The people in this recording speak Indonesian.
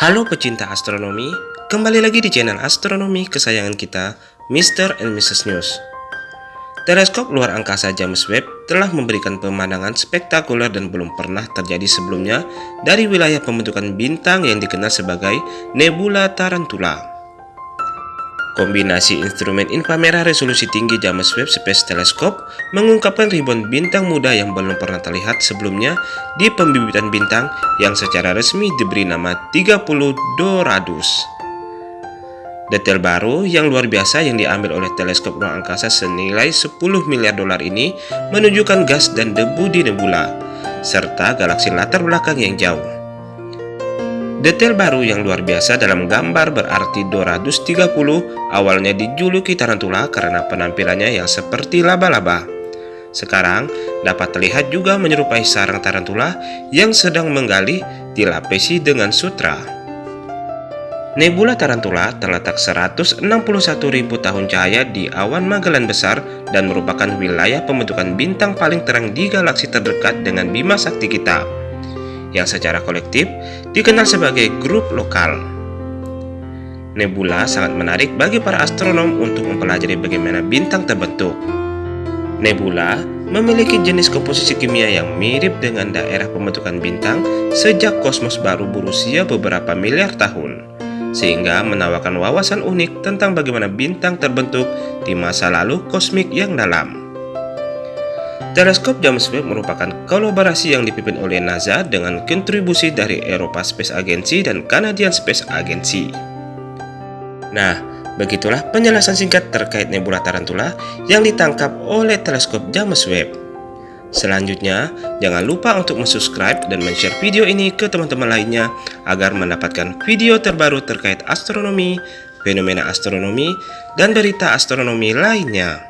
Halo pecinta astronomi, kembali lagi di channel astronomi kesayangan kita, Mr. and Mrs. News. Teleskop luar angkasa James Webb telah memberikan pemandangan spektakuler dan belum pernah terjadi sebelumnya dari wilayah pembentukan bintang yang dikenal sebagai Nebula Tarantula. Kombinasi instrumen inframerah resolusi tinggi James Webb Space Telescope mengungkapkan ribuan bintang muda yang belum pernah terlihat sebelumnya di pembibitan bintang yang secara resmi diberi nama 30 Doradus. Detail baru yang luar biasa yang diambil oleh teleskop ruang angkasa senilai 10 miliar dolar ini menunjukkan gas dan debu di nebula, serta galaksi latar belakang yang jauh. Detail baru yang luar biasa dalam gambar berarti 230 awalnya dijuluki tarantula karena penampilannya yang seperti laba-laba. Sekarang dapat terlihat juga menyerupai sarang tarantula yang sedang menggali dilapisi dengan sutra. Nebula Tarantula terletak 161.000 tahun cahaya di awan Magellan Besar dan merupakan wilayah pembentukan bintang paling terang di galaksi terdekat dengan Bima Sakti kita yang secara kolektif dikenal sebagai grup lokal. Nebula sangat menarik bagi para astronom untuk mempelajari bagaimana bintang terbentuk. Nebula memiliki jenis komposisi kimia yang mirip dengan daerah pembentukan bintang sejak kosmos baru berusia beberapa miliar tahun, sehingga menawarkan wawasan unik tentang bagaimana bintang terbentuk di masa lalu kosmik yang dalam. Teleskop James Webb merupakan kolaborasi yang dipimpin oleh NASA dengan kontribusi dari Eropa Space Agency dan Canadian Space Agency. Nah, begitulah penjelasan singkat terkait nebula tarantula yang ditangkap oleh teleskop James Webb. Selanjutnya, jangan lupa untuk subscribe dan share video ini ke teman-teman lainnya agar mendapatkan video terbaru terkait astronomi, fenomena astronomi, dan berita astronomi lainnya.